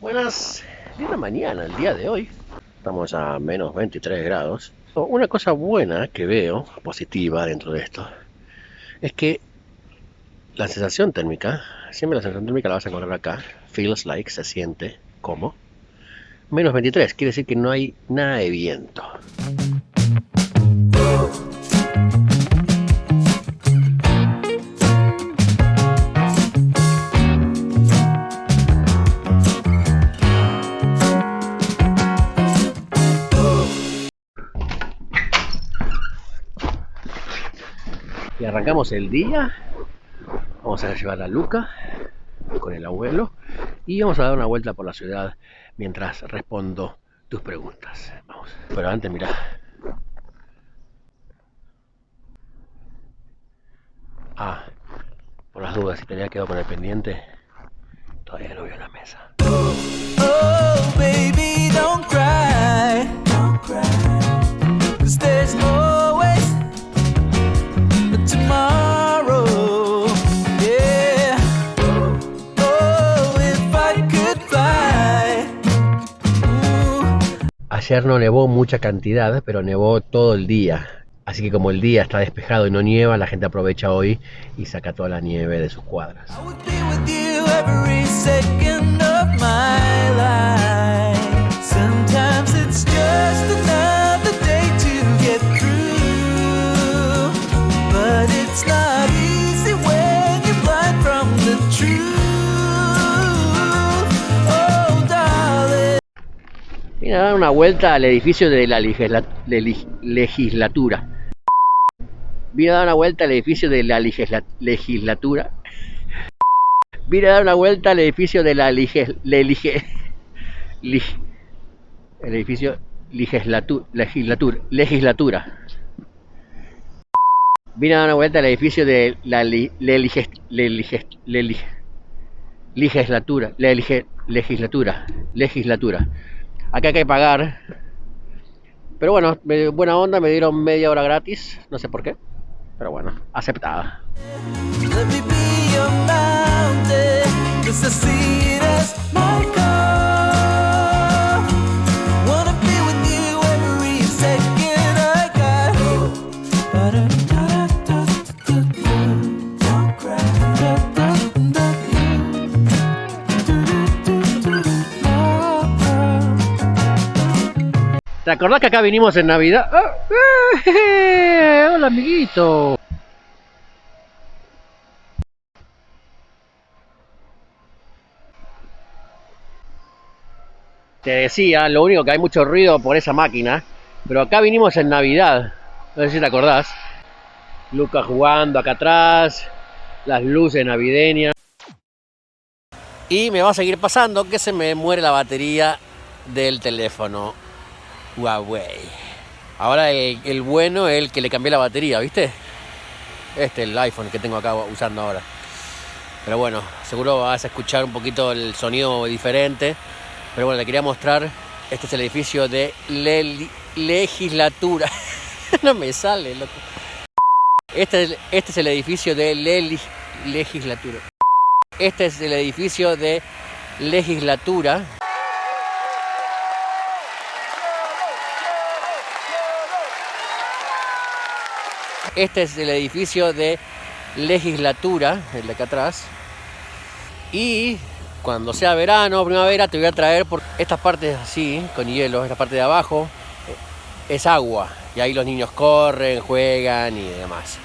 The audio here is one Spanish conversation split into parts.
Buenas, la mañana, el día de hoy. Estamos a menos 23 grados. Una cosa buena que veo, positiva dentro de esto, es que la sensación térmica, siempre la sensación térmica la vas a encontrar acá, feels like, se siente como, menos 23, quiere decir que no hay nada de viento. Arrancamos el día. Vamos a llevar a Luca con el abuelo y vamos a dar una vuelta por la ciudad mientras respondo tus preguntas. Vamos. Pero antes mira ah por las dudas si tenía quedado con el pendiente todavía no veo la mesa. Oh, cry. Ayer no nevó mucha cantidad, pero nevó todo el día. Así que como el día está despejado y no nieva, la gente aprovecha hoy y saca toda la nieve de sus cuadras. Vine a dar una vuelta al edificio de la legislatura. Vine a dar una vuelta al edificio de la legislatura. Vine a dar una vuelta al edificio de la el edificio legislatura, legislatura. Vine a dar una vuelta al edificio de la legislatura, legislatura, legislatura. Acá hay que pagar. Pero bueno, buena onda, me dieron media hora gratis, no sé por qué. Pero bueno, aceptada. ¿Te acordás que acá vinimos en Navidad? ¡Eh! Hola, amiguito. Te decía, lo único que hay mucho ruido por esa máquina, pero acá vinimos en Navidad. No sé si te acordás. Lucas jugando acá atrás, las luces navideñas. Y me va a seguir pasando que se me muere la batería del teléfono. Huawei. Ahora el, bueno es el que le cambié la batería, ¿viste? Este es el iPhone que tengo acá usando ahora. Pero bueno, seguro vas a escuchar un poquito el sonido diferente. Pero bueno, le quería mostrar. Este es el edificio de legislatura. no me sale, loco. Este es, este es el edificio de legislatura. Este es el edificio de legislatura. Este es el edificio de legislatura, el de acá atrás. Y cuando sea verano o primavera te voy a traer por estas partes así, con hielo, esta parte de abajo, es agua. Y ahí los niños corren, juegan y demás.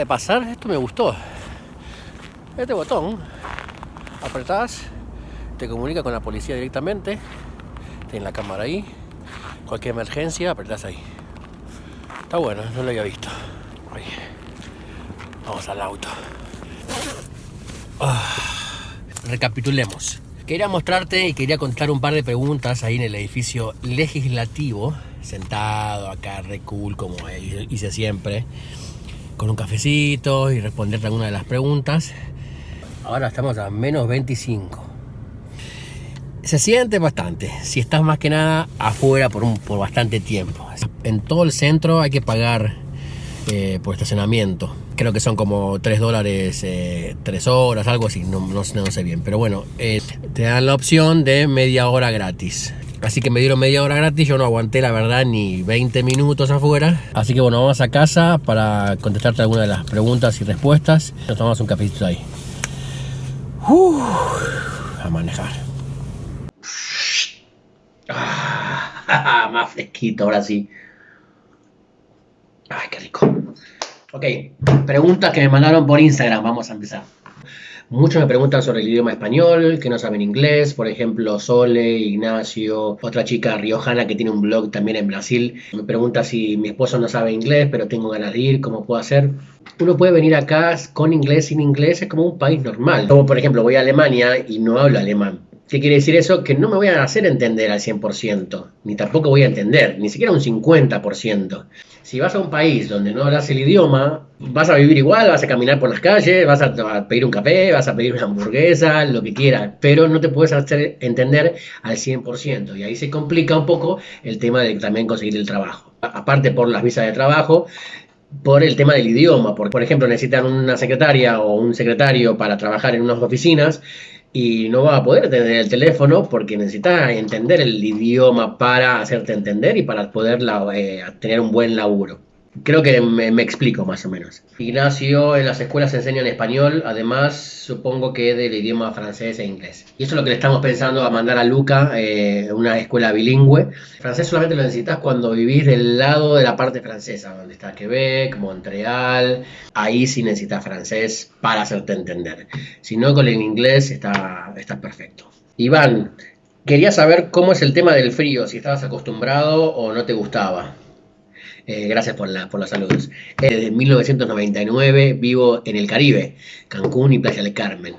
De pasar, esto me gustó. Este botón, apretás, te comunica con la policía directamente, tiene la cámara ahí, cualquier emergencia, apretás ahí. Está bueno, no lo había visto. Vamos al auto. Ah, recapitulemos. Quería mostrarte y quería contar un par de preguntas ahí en el edificio legislativo, sentado acá, re cool como hice siempre con un cafecito y responderte alguna de las preguntas. Ahora estamos a menos 25. Se siente bastante, si estás más que nada afuera por, un, por bastante tiempo. En todo el centro hay que pagar eh, por estacionamiento. Creo que son como 3 dólares, eh, 3 horas, algo así, no, no, sé bien. Pero bueno, eh, te dan la opción de media hora gratis. Así que me dieron media hora gratis, yo no aguanté la verdad ni 20 minutos afuera. Así que bueno, vamos a casa para contestarte algunas de las preguntas y respuestas. Nos tomamos un cafecito ahí. Uf, a manejar. Ah, más fresquito, ahora sí. Ay, qué rico. Ok, preguntas que me mandaron por Instagram. Vamos a empezar. Muchos me preguntan sobre el idioma español, que no saben inglés. Por ejemplo, Sole, Ignacio, otra chica riojana que tiene un blog también en Brasil. Me pregunta si mi esposo no sabe inglés, pero tengo ganas de ir, ¿cómo puedo hacer? Uno puede venir acá con inglés, sin inglés, es como un país normal. Como por ejemplo, voy a Alemania y no hablo alemán ¿Qué quiere decir eso? Que no me voy a hacer entender al 100%, ni tampoco voy a entender, ni siquiera un 50%. Si vas a un país donde no hablas el idioma, vas a vivir igual, vas a caminar por las calles, vas a pedir un café, vas a pedir una hamburguesa, lo que quieras, pero no te puedes hacer entender al 100%. Y ahí se complica un poco el tema de también conseguir el trabajo. Aparte por las visas de trabajo, por el tema del idioma. Por, por ejemplo, necesitan una secretaria o un secretario para trabajar en unas oficinas y no va a poder tener el teléfono porque necesita entender el idioma para hacerte entender y para poder eh, tener un buen laburo. Creo que me, explico más o menos. Ignacio, en las escuelas enseñan español, además supongo que del idioma francés e inglés. Y eso es lo que le estamos pensando a mandar a Luca, eh, una escuela bilingüe. Francés solamente lo necesitas cuando vivís del lado de la parte francesa, donde está Quebec, Montreal. Ahí sí necesitas francés para hacerte entender. Si no, con el inglés está, está perfecto. Iván, quería saber cómo es el tema del frío, si estabas acostumbrado o no te gustaba. Eh, gracias por, la, por los saludos. Eh, desde 1999 vivo en el Caribe, Cancún y Playa del Carmen.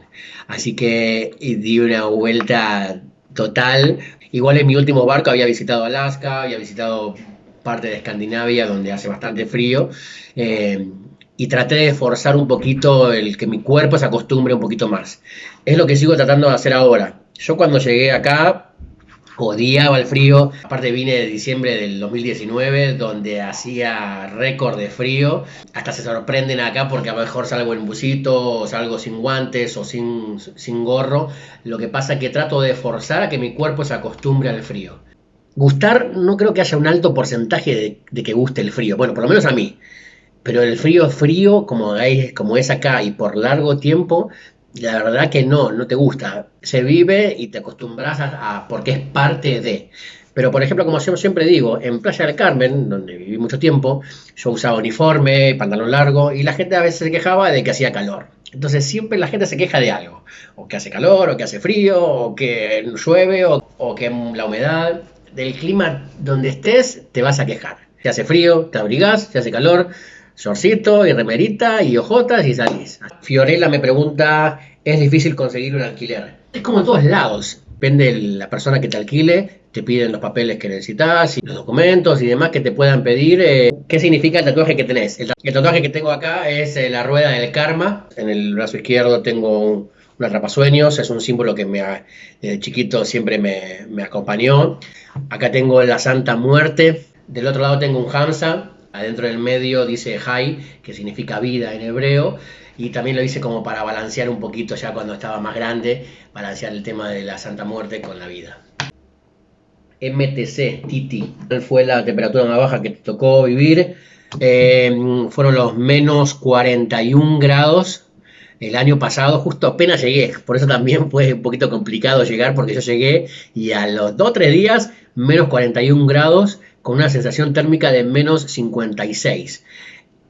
Así que di una vuelta total. Igual en mi último barco había visitado Alaska, había visitado parte de Escandinavia donde hace bastante frío. Eh, y traté de forzar un poquito el que mi cuerpo se acostumbre un poquito más. Es lo que sigo tratando de hacer ahora. Yo cuando llegué acá odiaba el frío. Aparte vine de diciembre del 2019 donde hacía récord de frío. Hasta se sorprenden acá porque a lo mejor salgo en busito o salgo sin guantes o sin, sin gorro. Lo que pasa es que trato de forzar a que mi cuerpo se acostumbre al frío. Gustar no creo que haya un alto porcentaje de, que guste el frío. Bueno, por lo menos a mí. Pero el frío frío, como es, como es acá y por largo tiempo, la verdad que no, no te gusta. Se vive y te acostumbras a, porque es parte de. Pero, por ejemplo, como siempre digo, en Playa del Carmen, donde viví mucho tiempo, yo usaba uniforme, pantalón largo, y la gente a veces se quejaba de que hacía calor. Entonces siempre la gente se queja de algo, o que hace calor, o que hace frío, o que llueve, o, o que la humedad. Del clima donde estés, te vas a quejar. Si hace frío, te abrigás, si hace calor, shortcito y remerita y ojotas y Fiorella me pregunta, ¿es difícil conseguir un alquiler? Es como en todos lados. Depende de la persona que te alquile, te piden los papeles que necesitas, y los documentos y demás que te puedan pedir. Eh, ¿Qué significa el tatuaje que tenés? El, tatuaje que tengo acá es eh, la rueda del karma. En el brazo izquierdo tengo un, un atrapasueños, es un símbolo que me, desde chiquito siempre me, acompañó. Acá tengo la Santa Muerte. Del otro lado tengo un Hamza, adentro del medio dice Hay, que significa vida en hebreo, y también lo hice como para balancear un poquito ya cuando estaba más grande, balancear el tema de la Santa Muerte con la vida. MTC, Titi, ¿cuál fue la temperatura más baja que te tocó vivir? Eh, fueron los menos 41 grados el año pasado, justo apenas llegué, por eso también fue un poquito complicado llegar, porque yo llegué y a los 2 o 3 días, menos 41 grados, con una sensación térmica de menos 56.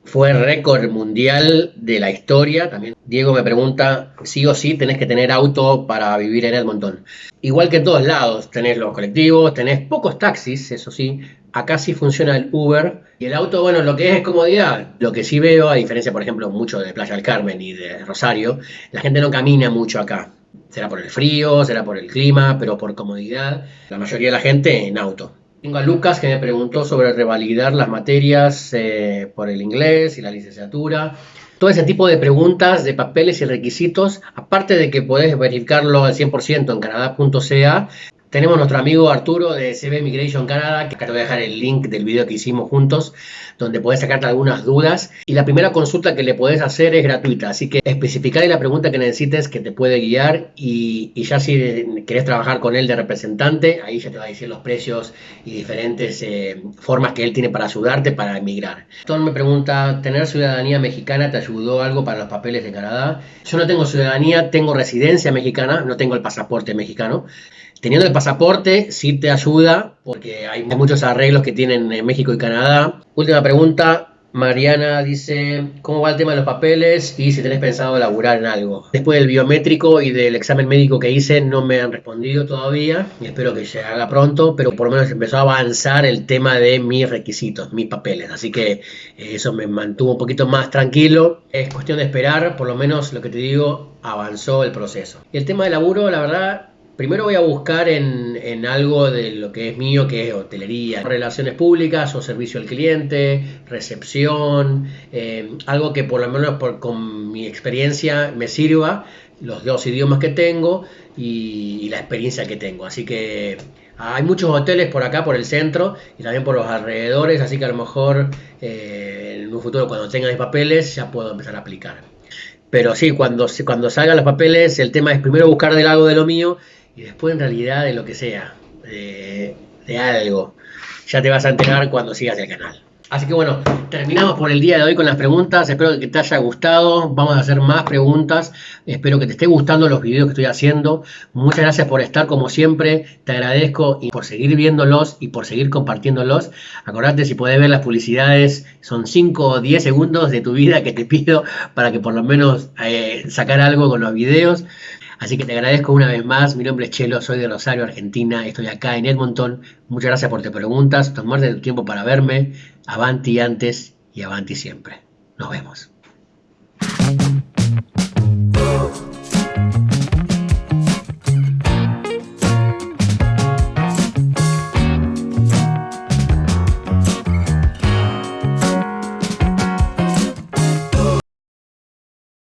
Fue récord mundial de la historia. También Diego me pregunta, sí o sí tenés que tener auto para vivir en Edmonton. Igual que en todos lados, tenés los colectivos, tenés pocos taxis, eso sí. Acá sí funciona el Uber. Y el auto, bueno, lo que es, comodidad. Lo que sí veo, a diferencia, por ejemplo, mucho de Playa del Carmen y de Rosario, la gente no camina mucho acá. Será por el frío, será por el clima, pero por comodidad, la mayoría de la gente en auto. Tengo a Lucas que me preguntó sobre revalidar las materias eh, por el inglés y la licenciatura. todo ese tipo de preguntas de papeles y requisitos, aparte de que podés verificarlo al 100% en canadá.ca, tenemos nuestro amigo Arturo de CB Migration Canada, que acá te voy a dejar el link del video que hicimos juntos, donde podés sacarte algunas dudas. Y la primera consulta que le podés hacer es gratuita, así que especificarle la pregunta que necesites que te puede guiar y, ya si querés trabajar con él de representante, ahí ya te va a decir los precios y diferentes eh, formas que él tiene para ayudarte para emigrar. Tom me pregunta, ¿tener ciudadanía mexicana te ayudó algo para los papeles de Canadá? Yo no tengo ciudadanía, tengo residencia mexicana, no tengo el pasaporte mexicano. Teniendo el pasaporte sí te ayuda porque hay muchos arreglos que tienen en México y Canadá. Última pregunta. Mariana dice, ¿cómo va el tema de los papeles y si tenés pensado laburar en algo? Después del biométrico y del examen médico que hice no me han respondido todavía y espero que se haga pronto, pero por lo menos empezó a avanzar el tema de mis requisitos, mis papeles, así que eh, eso me mantuvo un poquito más tranquilo. Es cuestión de esperar, por lo menos lo que te digo, avanzó el proceso. Y el tema del laburo, la verdad, Primero voy a buscar en, algo de lo que es mío, que es hotelería, relaciones públicas o servicio al cliente, recepción, eh, algo que por lo menos por, con mi experiencia me sirva, los dos idiomas que tengo y, la experiencia que tengo. Así que hay muchos hoteles por acá, por el centro y también por los alrededores, así que a lo mejor eh, en un futuro cuando tenga mis papeles ya puedo empezar a aplicar. Pero sí, cuando, cuando salgan los papeles, el tema es primero buscar del lado de lo mío y después en realidad de lo que sea, de, algo. Ya te vas a enterar cuando sigas el canal. Así que bueno, terminamos por el día de hoy con las preguntas. Espero que te haya gustado. Vamos a hacer más preguntas. Espero que te esté gustando los videos que estoy haciendo. Muchas gracias por estar como siempre. Te agradezco y por seguir viéndolos y por seguir compartiéndolos. Acordate si puedes ver las publicidades. Son 5 o 10 segundos de tu vida que te pido para que por lo menos eh, sacar algo con los videos. Así que te agradezco una vez más. Mi nombre es Chelo, soy de Rosario, Argentina. Estoy acá en Edmonton. Muchas gracias por tus preguntas, tomarte tu tiempo para verme. Avanti antes y avanti siempre. Nos vemos.